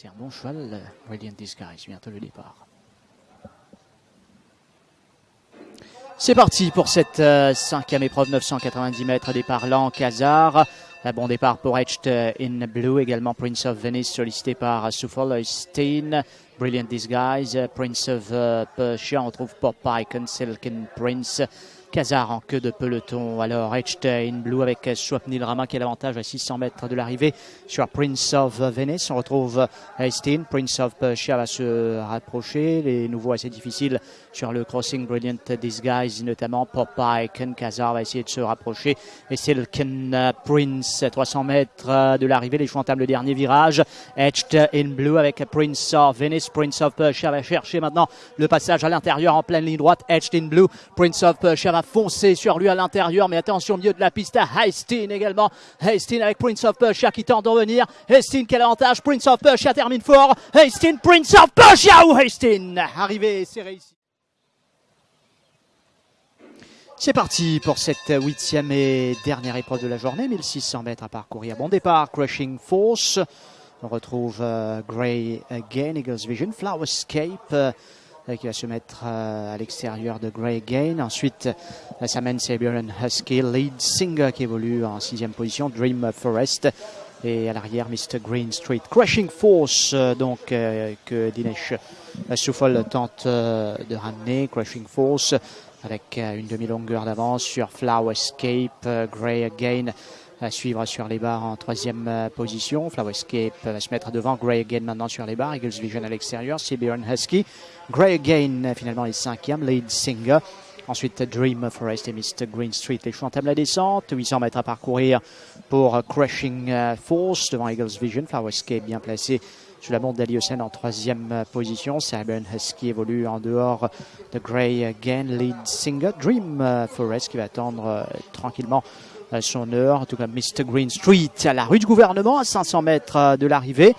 C'est un bon cheval, Radiant Disguise, bientôt le départ. C'est parti pour cette euh, cinquième épreuve, 990 mètres, départ lent, Kazar. Un bon départ pour Etched in Blue, également Prince of Venice, sollicité par Suffolk Stein. Brilliant Disguise, Prince of uh, Persia, on retrouve Popeye, Silken Prince. Kazar en queue de peloton. Alors in Blue avec Swapnil Rama qui a l'avantage à 600 mètres de l'arrivée sur Prince of Venice. On retrouve Hastings. Prince of Persia va se rapprocher. Les nouveaux assez difficiles sur le crossing Brilliant Disguise, notamment Popeye. Ken Kazar va essayer de se rapprocher. Et c'est le Ken Prince, 300 mètres de l'arrivée. Les choix entament le dernier virage. Etched in Blue avec Prince of Venice. Prince of Persia va chercher maintenant le passage à l'intérieur en pleine ligne droite. Etched in Blue. Prince of Persia va foncer sur lui à l'intérieur, mais attention au milieu de la piste à Hastings également. Hastings avec Prince of Persia qui tente d'en venir. Hastings quel avantage Prince of Persia termine fort. Hastings, Prince of Persia ou Hastings Arrivé, c'est réussi. C'est parti pour cette huitième et dernière épreuve de la journée, 1600 mètres à parcourir. Bon départ, Crushing Force. On retrouve euh, Grey Again, Eagles Vision, Flowerscape. Euh, qui va se mettre euh, à l'extérieur de Grey Gain. Ensuite, ça mène Siberian Husky, Lead Singer qui évolue en sixième position, Dream Forest. Et à l'arrière, Mr. Green Street. Crashing Force, euh, donc, euh, que Dinesh Souffol tente de ramener. Crashing Force avec une demi-longueur d'avance sur Flower Escape, Grey Again à suivre sur les barres en troisième position. Flower Escape va se mettre devant Grey Again maintenant sur les barres. Eagles Vision à l'extérieur. Siberian Husky Grey Again, finalement, est cinquième. Lead Singer. Ensuite, Dream Forest et Mr. Green Street. Les choix entament la descente. 800 mètres à parcourir pour euh, Force devant Eagles Vision. Flowerscape bien placé sous la montre d'Aliocène en troisième euh, position. Cyburn Husky évolue en dehors de Grey Again. Lead Singer. Dream euh, Forest qui va attendre tranquillement son heure. tout comme Mr. Green Street à la rue du gouvernement à 500 mètres de l'arrivée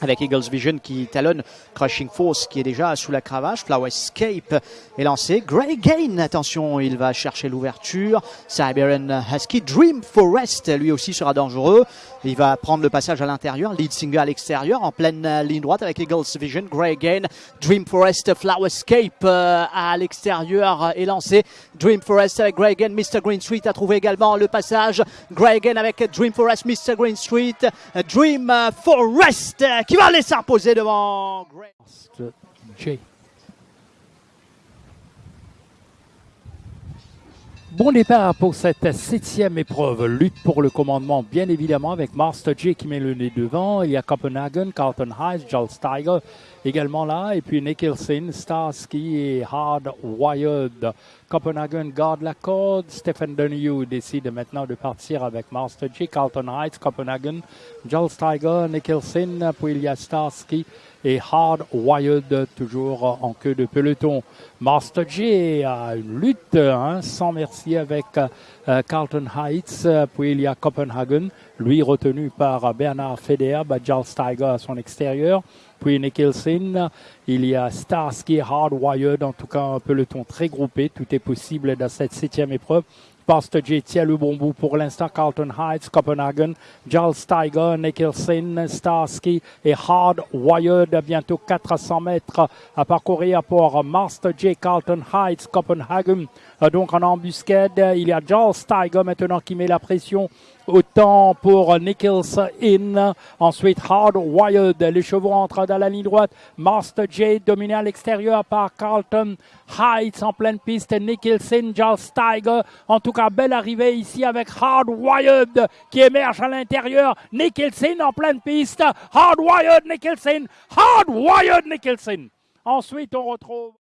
avec Eagles Vision qui talonne Crushing Force qui est déjà sous la cravache. Flower Escape est lancé. Grey Gain, attention, il va chercher l'ouverture. Siberian Husky. Dream Forest, lui aussi sera dangereux. Il va prendre le passage à l'intérieur. Lead Singer à l'extérieur, en pleine ligne droite avec Eagles Vision. Grey Gain. Dream Forest, Flower Escape euh, à l'extérieur est lancé. Dream Forest avec Grey Gain. Mr. Green Street a trouvé également le passage. Grey Gain avec Dream Forest, Mr. Green Street. Dream Forest qui va laisser imposer devant Greg. Bon départ pour cette septième épreuve. Lutte pour le commandement, bien évidemment, avec Master J qui met le nez devant. Il y a Copenhagen, Carlton Heights, Joel Steiger également là. Et puis Nicholson, Starsky et Hard Wired. Copenhagen garde la corde. Stephen Donahue décide maintenant de partir avec Master J. Carlton Heights, Copenhagen, Joel Steiger, Nicholson. Puis il Starsky et Hard Wired toujours en queue de peloton. Master J a une lutte hein, sans merci avec Carlton Heights. Puis il y a Copenhagen, lui retenu par Bernard Feder, Joel Steiger à son extérieur. Puis Nicholson, il y a Starsky, Hardwired, en tout cas un peloton très groupé. Tout est possible dans cette septième épreuve. Pastor J tient le bon bout pour l'instant. Carlton Heights, Copenhagen, Giles Steiger, Nicholson, Starsky et Hardwired. Bientôt 400 mètres à parcourir pour Master J. Carlton Heights, Copenhagen. Donc en embuscade, il y a Giles Steiger maintenant qui met la pression Autant pour Nichols in. Ensuite, Hard Wild. Les chevaux entrent dans la ligne droite. Master J dominé à l'extérieur par Carlton Heights en pleine piste. Nicholson, Giles Steiger. En tout cas, belle arrivée ici avec Hard Wild qui émerge à l'intérieur. Nicholson en pleine piste. Hard Wild, Nicholson. Hard Wild, Nicholson. Ensuite, on retrouve